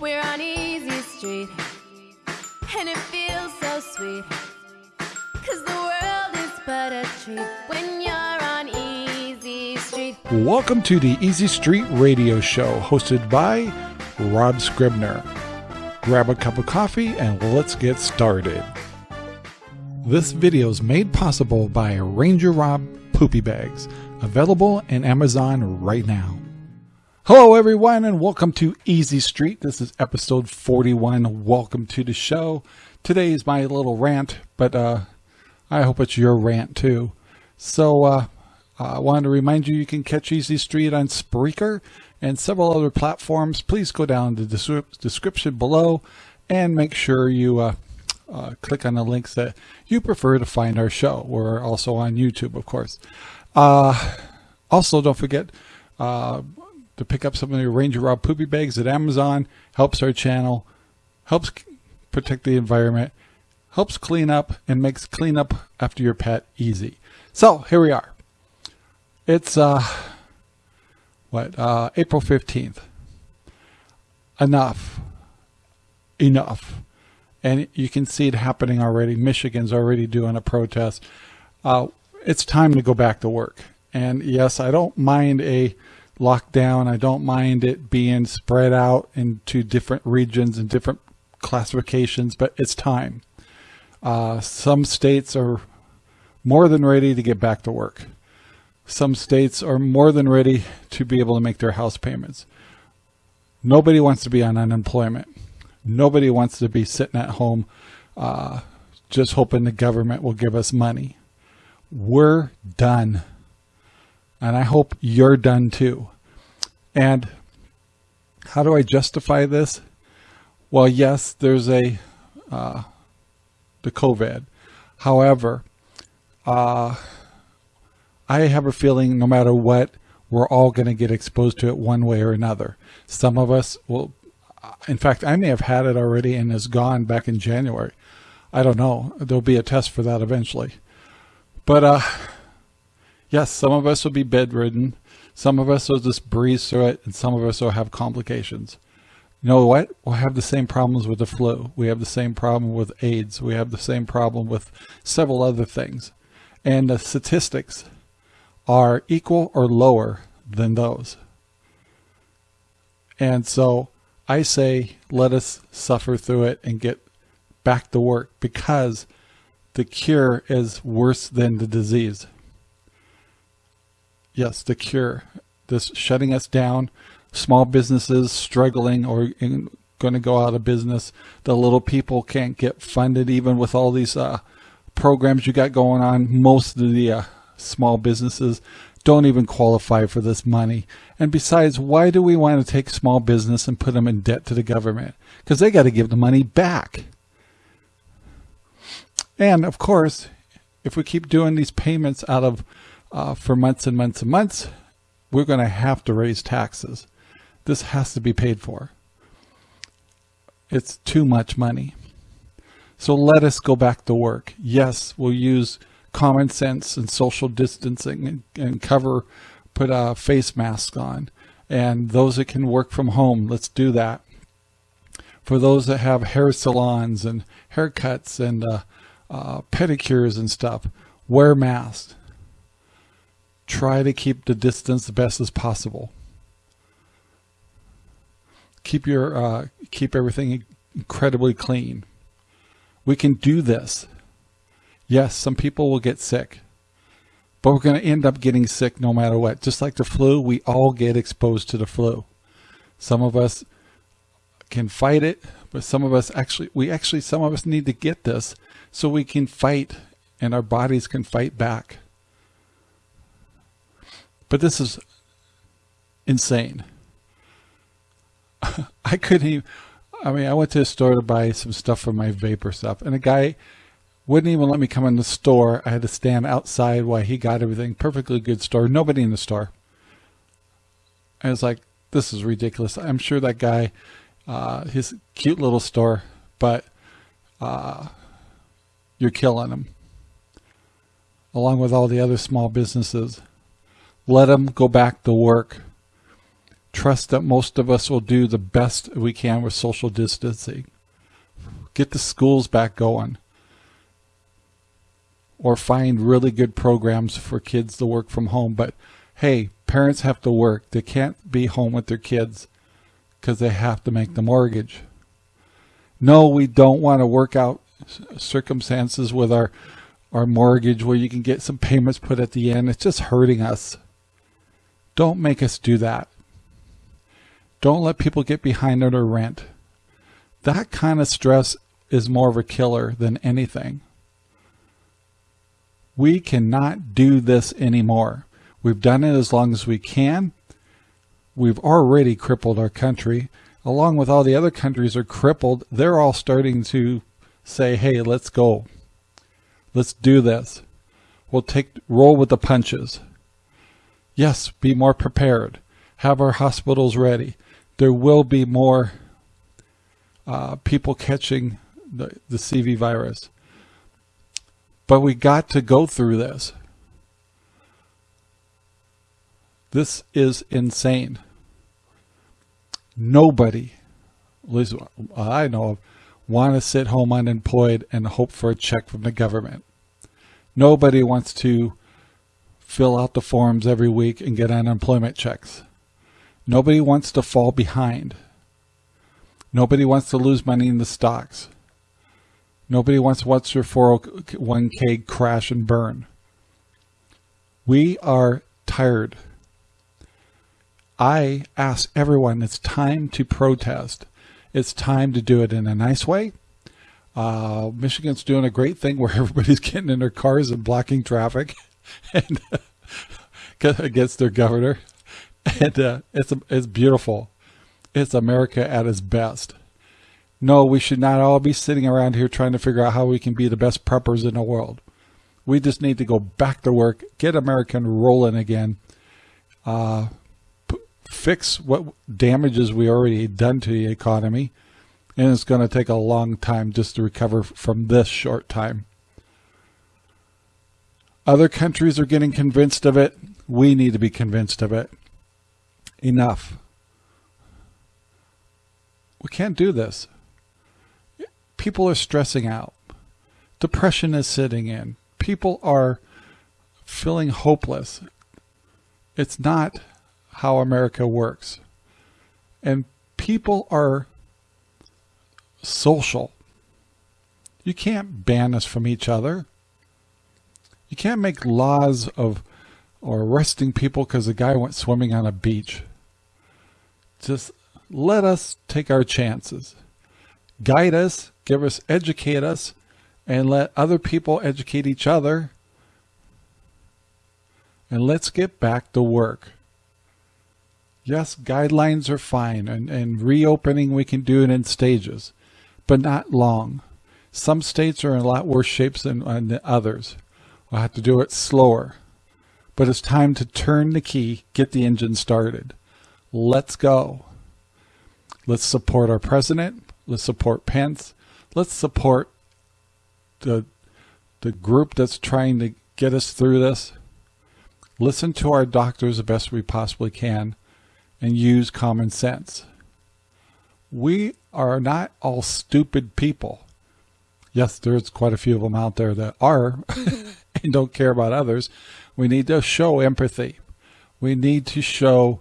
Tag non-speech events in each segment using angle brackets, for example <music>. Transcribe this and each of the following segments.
We're on Easy Street, and it feels so sweet. Cause the world is but a treat when you're on Easy Street. Welcome to the Easy Street Radio Show, hosted by Rob Scribner. Grab a cup of coffee and let's get started. This video is made possible by Ranger Rob Poopy Bags, available in Amazon right now. Hello, everyone, and welcome to Easy Street. This is episode 41. Welcome to the show. Today is my little rant, but uh, I hope it's your rant too. So, uh, I wanted to remind you you can catch Easy Street on Spreaker and several other platforms. Please go down to the description below and make sure you uh, uh, click on the links that you prefer to find our show. We're also on YouTube, of course. Uh, also, don't forget uh, to pick up some of your Ranger Rob poopy bags at Amazon. Helps our channel, helps protect the environment, helps clean up, and makes cleanup after your pet easy. So here we are. It's uh, what uh, April fifteenth. Enough. Enough and you can see it happening already. Michigan's already doing a protest. Uh, it's time to go back to work. And yes, I don't mind a lockdown. I don't mind it being spread out into different regions and different classifications, but it's time. Uh, some states are more than ready to get back to work. Some states are more than ready to be able to make their house payments. Nobody wants to be on unemployment. Nobody wants to be sitting at home uh, just hoping the government will give us money. We're done. And I hope you're done too. And how do I justify this? Well, yes, there's a uh, the COVID. However, uh, I have a feeling no matter what, we're all going to get exposed to it one way or another. Some of us will in fact, I may have had it already and is gone back in January. I don't know. There'll be a test for that eventually. But uh, yes, some of us will be bedridden. Some of us will just breeze through it, and some of us will have complications. You know what? We'll have the same problems with the flu. We have the same problem with AIDS. We have the same problem with several other things. And the statistics are equal or lower than those. And so I say let us suffer through it and get back to work because the cure is worse than the disease. Yes, the cure. This shutting us down, small businesses struggling or going to go out of business. The little people can't get funded even with all these uh, programs you got going on. Most of the uh, small businesses don't even qualify for this money. And besides, why do we want to take small business and put them in debt to the government? Because they got to give the money back. And of course, if we keep doing these payments out of uh, for months and months and months, we're going to have to raise taxes. This has to be paid for. It's too much money. So let us go back to work. Yes, we'll use common sense and social distancing and, and cover, put a face mask on. And those that can work from home, let's do that. For those that have hair salons and haircuts and uh, uh, pedicures and stuff, wear masks. Try to keep the distance the best as possible. Keep your uh, keep everything incredibly clean. We can do this. Yes, some people will get sick, but we're going to end up getting sick no matter what. Just like the flu, we all get exposed to the flu. Some of us can fight it, but some of us actually, we actually, some of us need to get this so we can fight and our bodies can fight back. But this is insane. <laughs> I couldn't even, I mean, I went to a store to buy some stuff for my vapor stuff, and a guy wouldn't even let me come in the store. I had to stand outside while he got everything. Perfectly good store. Nobody in the store. I was like, this is ridiculous. I'm sure that guy, uh, his cute little store, but uh, you're killing him. Along with all the other small businesses. Let them go back to work. Trust that most of us will do the best we can with social distancing. Get the schools back going. Or find really good programs for kids to work from home. But hey, parents have to work. They can't be home with their kids because they have to make the mortgage. No, we don't want to work out circumstances with our our mortgage where you can get some payments put at the end. It's just hurting us. Don't make us do that. Don't let people get behind on their rent. That kind of stress is more of a killer than anything. We cannot do this anymore. We've done it as long as we can. We've already crippled our country. Along with all the other countries are crippled, they're all starting to say, hey, let's go. Let's do this. We'll take roll with the punches. Yes, be more prepared. Have our hospitals ready. There will be more uh, people catching the, the CV virus. But we got to go through this. This is insane. Nobody, at least I know of, want to sit home unemployed and hope for a check from the government. Nobody wants to fill out the forms every week and get unemployment checks. Nobody wants to fall behind. Nobody wants to lose money in the stocks. Nobody wants to watch their 401k crash and burn. We are tired. I ask everyone, it's time to protest. It's time to do it in a nice way. Uh, Michigan's doing a great thing where <laughs> everybody's getting in their cars and blocking traffic <laughs> and <laughs> against their governor. And uh, it's, it's beautiful. It's America at its best. No, we should not all be sitting around here trying to figure out how we can be the best preppers in the world. We just need to go back to work, get American rolling again, uh, fix what damages we already done to the economy. And it's going to take a long time just to recover from this short time. Other countries are getting convinced of it. We need to be convinced of it. Enough. We can't do this. People are stressing out. Depression is sitting in. People are feeling hopeless. It's not how America works. And people are social. You can't ban us from each other. You can't make laws of or arresting people because a guy went swimming on a beach. Just let us take our chances. Guide us, give us, educate us, and let other people educate each other. And let's get back to work. Yes, guidelines are fine, and, and reopening we can do it in stages, but not long. Some states are in a lot worse shapes than, than others. We'll have to do it slower. But it's time to turn the key, get the engine started. Let's go. Let's support our president. Let's support Pence. Let's support the, the group that's trying to get us through this. Listen to our doctors the best we possibly can and use common sense. We are not all stupid people. Yes, there's quite a few of them out there that are <laughs> <laughs> and don't care about others. We need to show empathy. We need to show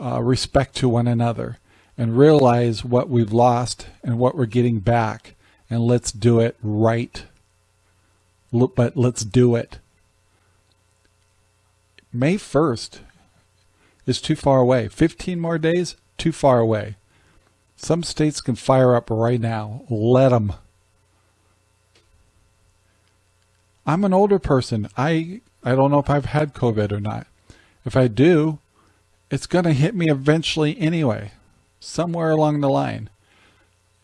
uh, respect to one another and realize what we've lost and what we're getting back. And let's do it right. But let's do it. May 1st is too far away. 15 more days, too far away. Some states can fire up right now. Let them. I'm an older person. I, I don't know if I've had COVID or not. If I do, it's going to hit me eventually anyway, somewhere along the line.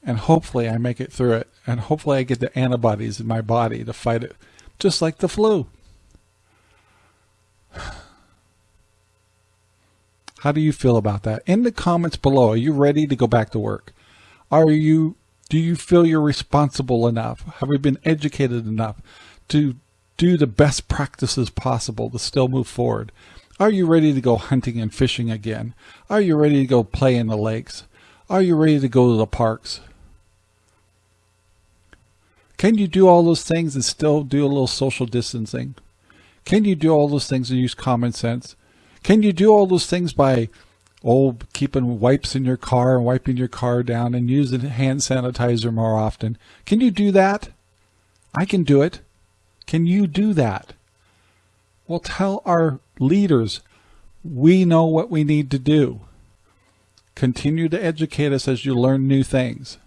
And hopefully I make it through it. And hopefully I get the antibodies in my body to fight it, just like the flu. How do you feel about that? In the comments below, are you ready to go back to work? Are you, do you feel you're responsible enough? Have we been educated enough to do the best practices possible to still move forward? Are you ready to go hunting and fishing again? Are you ready to go play in the lakes? Are you ready to go to the parks? Can you do all those things and still do a little social distancing? Can you do all those things and use common sense? Can you do all those things by oh keeping wipes in your car and wiping your car down and using hand sanitizer more often? Can you do that? I can do it. Can you do that? Well, tell our leaders we know what we need to do. Continue to educate us as you learn new things.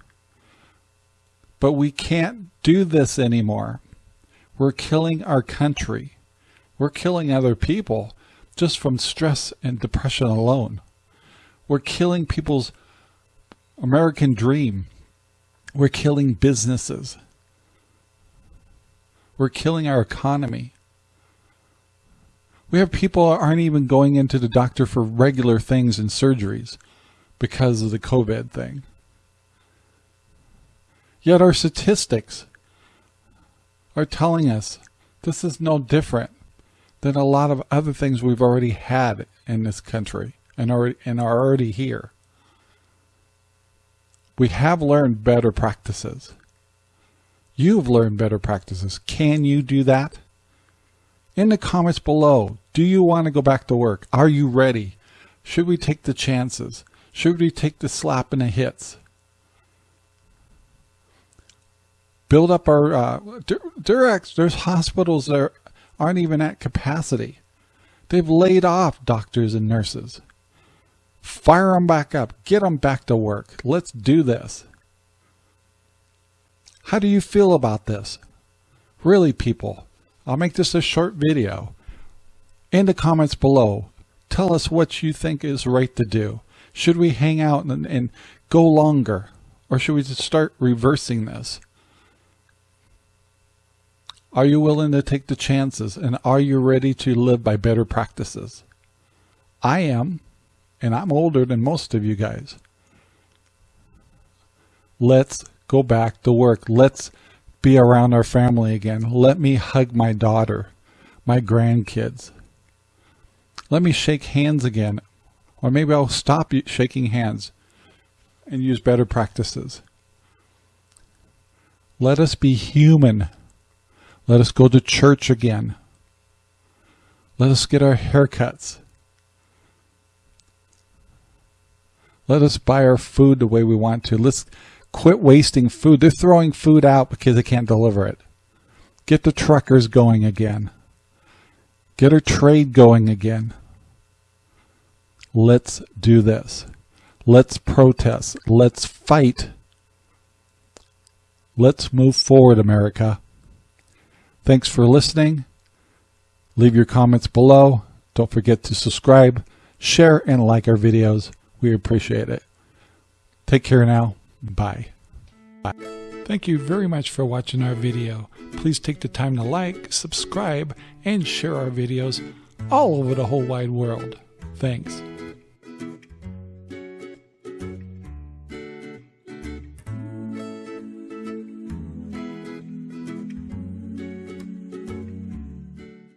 But we can't do this anymore. We're killing our country. We're killing other people just from stress and depression alone. We're killing people's American dream. We're killing businesses. We're killing our economy. We have people aren't even going into the doctor for regular things and surgeries because of the COVID thing. Yet our statistics are telling us this is no different than a lot of other things we've already had in this country and are, and are already here. We have learned better practices. You've learned better practices. Can you do that? In the comments below, do you want to go back to work? Are you ready? Should we take the chances? Should we take the slap and the hits? Build up our, uh, there's hospitals that aren't even at capacity. They've laid off doctors and nurses. Fire them back up. Get them back to work. Let's do this. How do you feel about this? Really, people, I'll make this a short video. In the comments below, tell us what you think is right to do. Should we hang out and, and go longer? Or should we just start reversing this? Are you willing to take the chances? And are you ready to live by better practices? I am, and I'm older than most of you guys. Let's go back to work. Let's be around our family again. Let me hug my daughter, my grandkids. Let me shake hands again. Or maybe I'll stop shaking hands and use better practices. Let us be human. Let us go to church again. Let us get our haircuts. Let us buy our food the way we want to. Let's Quit wasting food. They're throwing food out because they can't deliver it. Get the truckers going again. Get our trade going again. Let's do this. Let's protest. Let's fight. Let's move forward, America. Thanks for listening. Leave your comments below. Don't forget to subscribe, share, and like our videos. We appreciate it. Take care now. Bye. Bye. Thank you very much for watching our video. Please take the time to like, subscribe, and share our videos all over the whole wide world. Thanks.